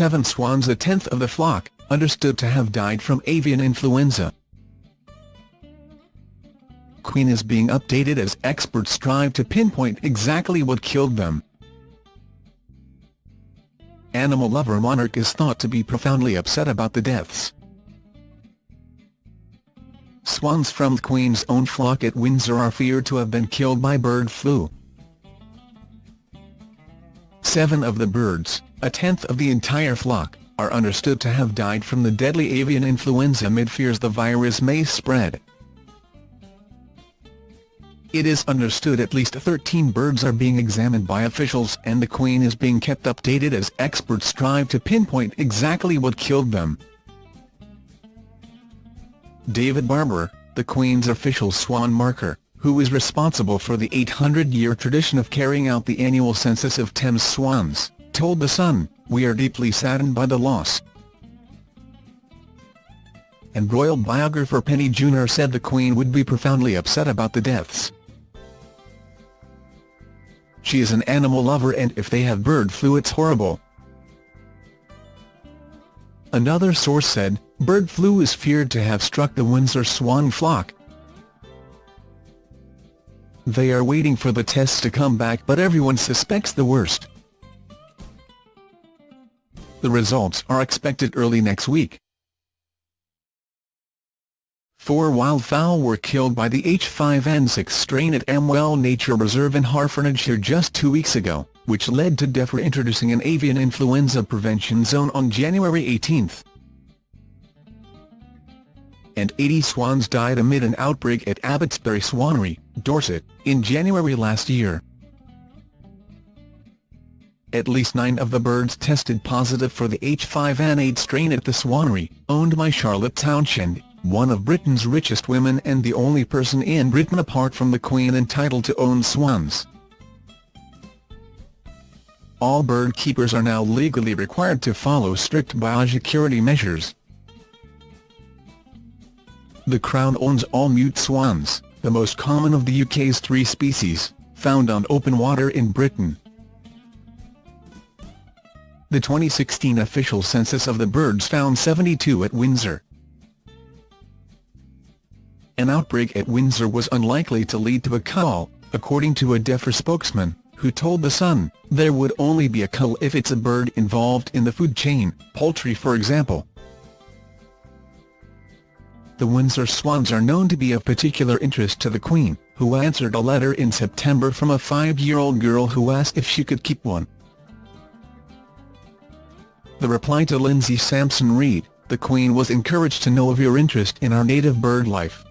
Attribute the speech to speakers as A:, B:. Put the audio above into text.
A: seven swans a tenth of the flock, understood to have died from avian influenza. Queen is being updated as experts strive to pinpoint exactly what killed them. Animal lover monarch is thought to be profoundly upset about the deaths. Swans from Queen's own flock at Windsor are feared to have been killed by bird flu. Seven of the birds, a tenth of the entire flock, are understood to have died from the deadly avian influenza amid fears the virus may spread. It is understood at least 13 birds are being examined by officials and the Queen is being kept updated as experts strive to pinpoint exactly what killed them. David Barber, the Queen's official swan marker, who is responsible for the 800-year tradition of carrying out the annual census of Thames swans, told The Sun, we are deeply saddened by the loss. And royal biographer Penny Junor said the Queen would be profoundly upset about the deaths. She is an animal lover and if they have bird flu it's horrible. Another source said, bird flu is feared to have struck the Windsor swan flock. They are waiting for the tests to come back but everyone suspects the worst. The results are expected early next week. Four wildfowl were killed by the H5N6 strain at Amwell Nature Reserve in Hertfordshire just two weeks ago, which led to DEFRA introducing an avian influenza prevention zone on January 18. And 80 swans died amid an outbreak at Abbotsbury Swanery, Dorset, in January last year. At least nine of the birds tested positive for the H5N8 strain at the Swanery, owned by Charlotte Townshend, one of Britain's richest women and the only person in Britain apart from the Queen entitled to own swans. All bird keepers are now legally required to follow strict biosecurity measures. The Crown owns all mute swans, the most common of the UK's three species, found on open water in Britain. The 2016 official census of the birds found 72 at Windsor. An outbreak at Windsor was unlikely to lead to a cull, according to a DEFRA spokesman who told The Sun, there would only be a cull if it's a bird involved in the food chain, poultry for example. The Windsor swans are known to be of particular interest to the Queen, who answered a letter in September from a five-year-old girl who asked if she could keep one. The reply to Lindsay Sampson read, the Queen was encouraged to know of your interest in our native bird life.